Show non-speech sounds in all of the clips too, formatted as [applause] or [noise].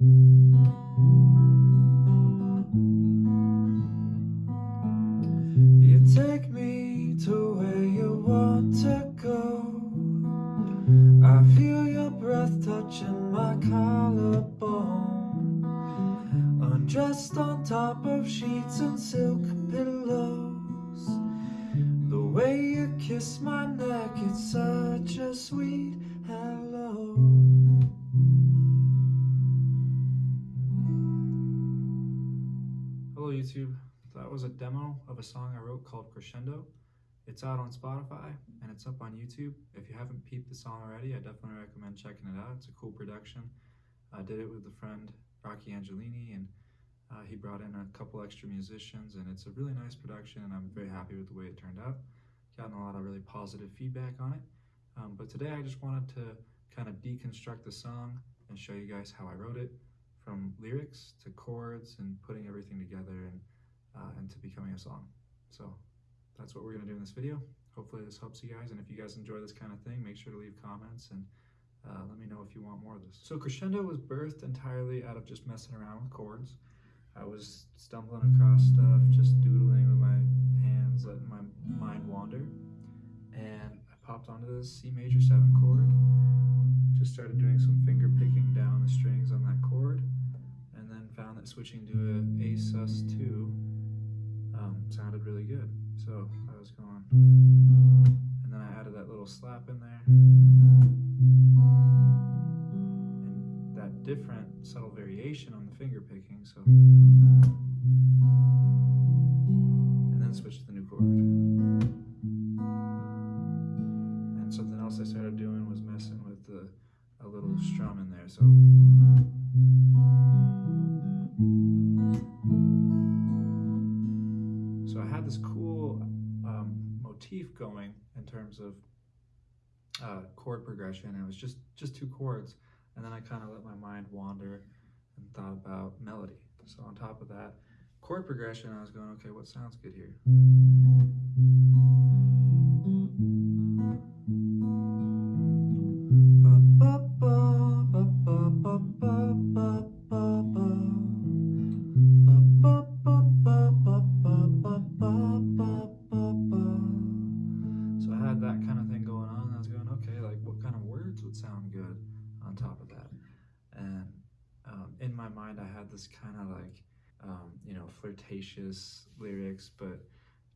You take me to where you want to go. I feel your breath touching my collarbone. Undressed on top of sheets and silk pillows. The way you kiss my neck, it's such a sweet YouTube. That was a demo of a song I wrote called Crescendo. It's out on Spotify and it's up on YouTube. If you haven't peeped the song already, I definitely recommend checking it out. It's a cool production. I did it with a friend, Rocky Angelini, and uh, he brought in a couple extra musicians, and it's a really nice production, and I'm very happy with the way it turned out. Gotten a lot of really positive feedback on it. Um, but today I just wanted to kind of deconstruct the song and show you guys how I wrote it from lyrics to chords and putting everything together and, uh, and to becoming a song. So that's what we're gonna do in this video. Hopefully this helps you guys. And if you guys enjoy this kind of thing, make sure to leave comments and uh, let me know if you want more of this. So Crescendo was birthed entirely out of just messing around with chords. I was stumbling across stuff, just doodling with my hands, letting my mind wander. And I popped onto this C major 7 chord, just started doing some finger picking down the strings switching to a A sus2 um, sounded really good. So I was going, and then I added that little slap in there. And that different subtle variation on the finger picking, so. Terms of uh, chord progression. It was just just two chords, and then I kind of let my mind wander and thought about melody. So on top of that chord progression, I was going, okay, what sounds good here? This kind of like, um, you know, flirtatious lyrics, but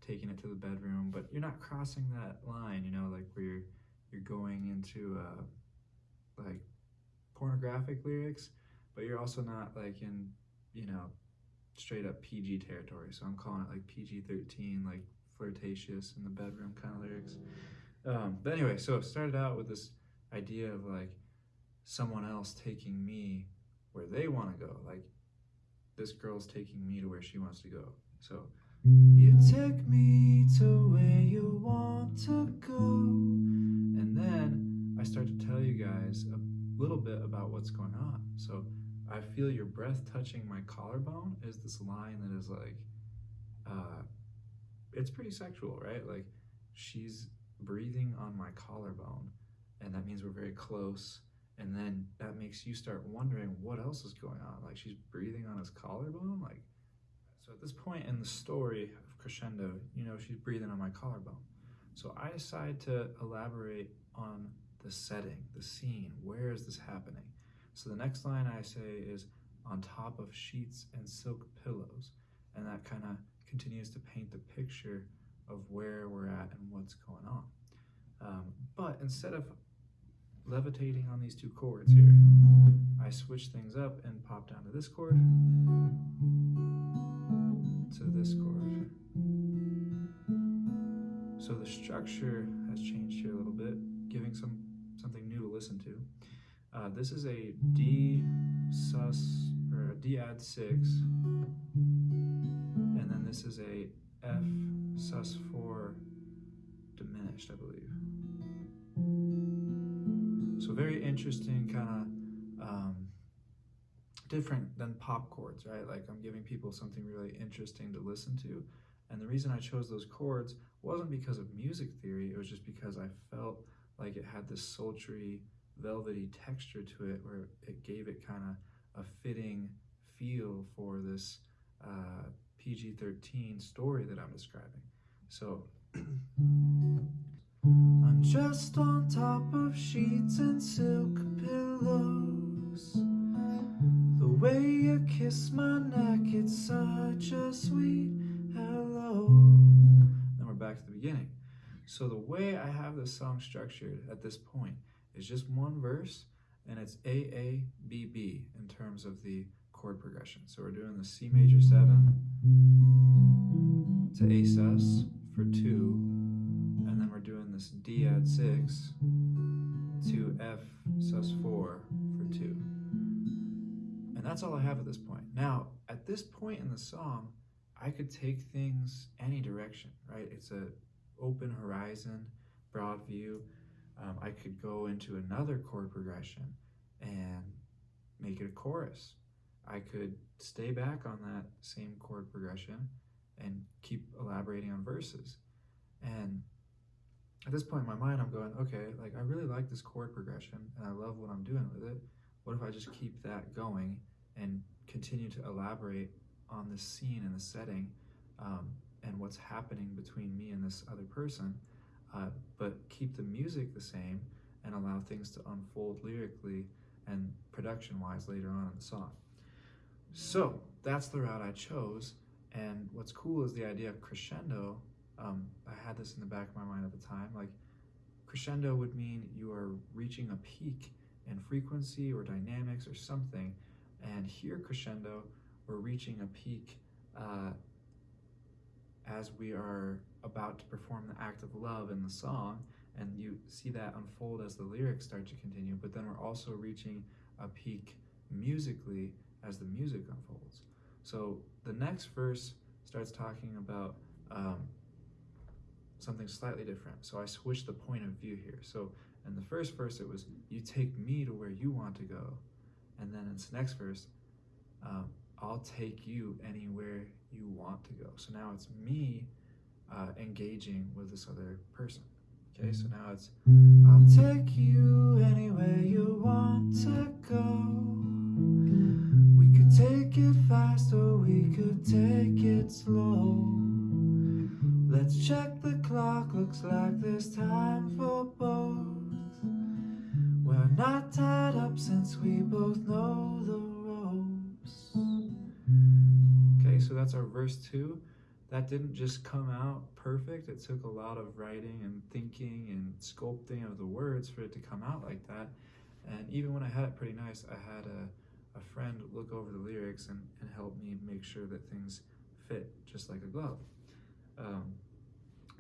taking it to the bedroom. But you're not crossing that line, you know, like where you're you're going into uh, like pornographic lyrics, but you're also not like in, you know, straight up PG territory. So I'm calling it like PG 13, like flirtatious in the bedroom kind of lyrics. Um, but anyway, so it started out with this idea of like someone else taking me where they want to go. Like this girl's taking me to where she wants to go. So you take me to where you want to go. And then I start to tell you guys a little bit about what's going on. So I feel your breath touching my collarbone is this line that is like, uh, it's pretty sexual, right? Like she's breathing on my collarbone, and that means we're very close. And then that makes you start wondering what else is going on. Like she's breathing on his collarbone. Like so, at this point in the story of Crescendo, you know she's breathing on my collarbone. So I decide to elaborate on the setting, the scene. Where is this happening? So the next line I say is on top of sheets and silk pillows, and that kind of continues to paint the picture of where we're at and what's going on. Um, but instead of levitating on these two chords here, I switch things up and pop down to this chord, to this chord. So the structure has changed here a little bit, giving some something new to listen to. Uh, this is a D sus or a D add six, and then this is a F sus four diminished, I believe. Very interesting, kind of um, different than pop chords, right? Like I'm giving people something really interesting to listen to. And the reason I chose those chords wasn't because of music theory, it was just because I felt like it had this sultry, velvety texture to it where it gave it kind of a fitting feel for this uh, PG 13 story that I'm describing. So, [clears throat] undressed on top of sheets and silk pillows. The way you kiss my neck, it's such a sweet hello. Then we're back to the beginning. So, the way I have this song structured at this point is just one verse and it's A A B B in terms of the chord progression. So we're doing the C major 7 to A sus F sus 4 for 2. And that's all I have at this point. Now, at this point in the song, I could take things any direction, right? It's a open horizon, broad view. Um, I could go into another chord progression and make it a chorus I could stay back on that same chord progression and keep elaborating on verses. And at this point in my mind, I'm going, okay, like I really like this chord progression and I love what I'm doing with it. What if I just keep that going and continue to elaborate on the scene and the setting um, and what's happening between me and this other person, uh, but keep the music the same and allow things to unfold lyrically and production wise later on in the song. So that's the route I chose. And what's cool is the idea of crescendo. Um, I had this in the back of my mind at the time. Like crescendo would mean you are reaching a peak in frequency or dynamics or something. And here, crescendo, we're reaching a peak uh, as we are about to perform the act of love in the song. And you see that unfold as the lyrics start to continue. But then we're also reaching a peak musically as the music unfolds. So the next verse starts talking about um, something slightly different. So I switched the point of view here. So in the first verse, it was, You take me to where you want to go. And then in this next verse, um, I'll take you anywhere you want to go. So now it's me uh, engaging with this other person. Okay, so now it's, I'll take you anywhere you want to go. We could take it fast or we could take it slow. Looks like there's time for both. We're not tied up since we both know the ropes. Okay, so that's our verse two. That didn't just come out perfect. It took a lot of writing and thinking and sculpting of the words for it to come out like that. And even when I had it pretty nice, I had a a friend look over the lyrics and, and help me make sure that things fit just like a glove. Um,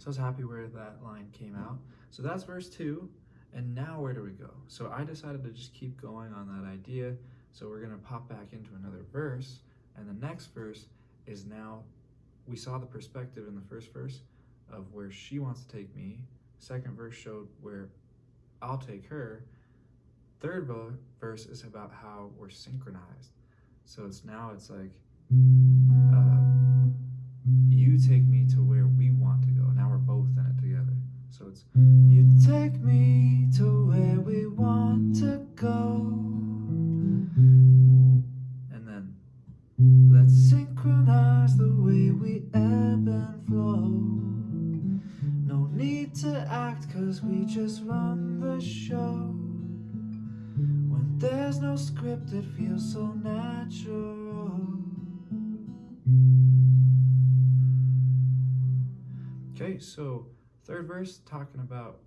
so I was happy where that line came out. So that's verse two. And now where do we go? So I decided to just keep going on that idea. So we're going to pop back into another verse. And the next verse is now, we saw the perspective in the first verse of where she wants to take me. Second verse showed where I'll take her. Third verse is about how we're synchronized. So it's now it's like uh, you take me to where we want to go. You take me to where we want to go. And then let's synchronize the way we ebb and flow. No need to act cause we just run the show. When there's no script, it feels so natural. Okay, so third verse talking about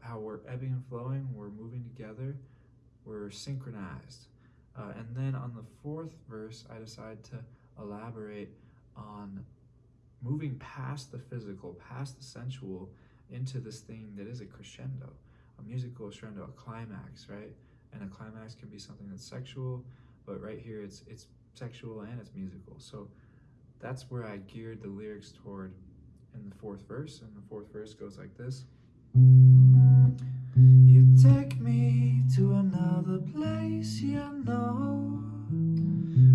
how we're ebbing and flowing, we're moving together, we're synchronized. Uh, and then on the fourth verse, I decide to elaborate on moving past the physical, past the sensual, into this thing that is a crescendo, a musical crescendo, a climax, right? and a climax can be something that's sexual, but right here it's it's sexual and it's musical. So that's where I geared the lyrics toward in the fourth verse, and the fourth verse goes like this. You take me to another place, you know.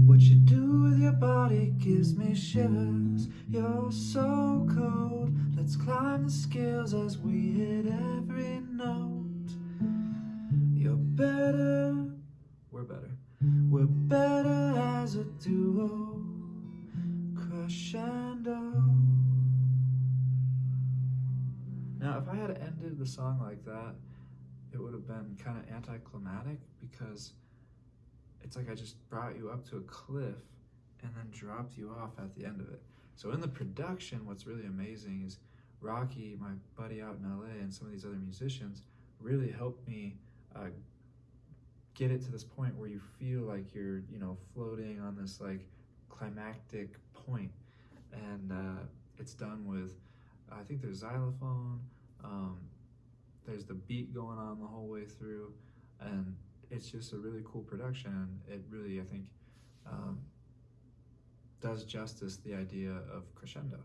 What you do with your body gives me shivers. You're so cold. Let's climb the scales as we hit every note You're better, we're better. We're better Now, if I had ended the song like that, it would have been kind of anticlimactic because it's like I just brought you up to a cliff and then dropped you off at the end of it. So in the production, what's really amazing is Rocky, my buddy out in LA, and some of these other musicians really helped me uh, get it to this point where you feel like you're, you know, floating on this like climactic point, and uh, it's done with. I think there's xylophone. Um, there's the beat going on the whole way through, and it's just a really cool production. It really, I think, um, does justice the idea of crescendo.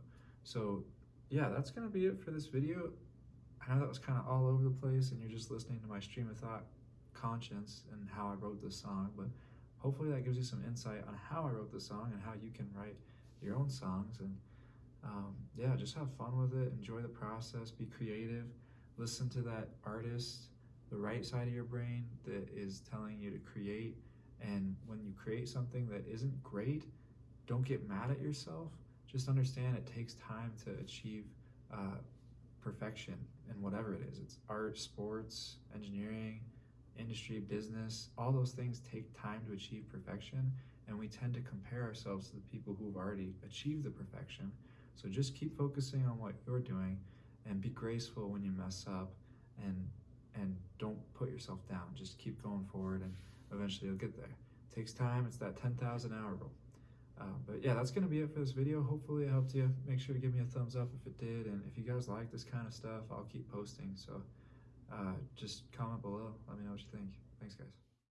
So yeah, that's gonna be it for this video. I know that was kind of all over the place and you're just listening to my stream of thought conscience and how I wrote this song, but hopefully that gives you some insight on how I wrote the song and how you can write your own songs. And um, yeah, just have fun with it, enjoy the process, be creative, listen to that artist, the right side of your brain that is telling you to create. And when you create something that isn't great, don't get mad at yourself. Just understand it takes time to achieve uh, perfection in whatever it is. It's art, sports, engineering, industry, business. All those things take time to achieve perfection, and we tend to compare ourselves to the people who've already achieved the perfection. So just keep focusing on what you're doing, and be graceful when you mess up, and and don't put yourself down. Just keep going forward, and eventually you'll get there. It takes time. It's that 10,000 hour rule. Uh, but yeah, that's gonna be it for this video. Hopefully it helped you. Make sure to give me a thumbs up if it did, and if you guys like this kind of stuff, I'll keep posting. So uh, just comment below. Let me know what you think. Thanks, guys.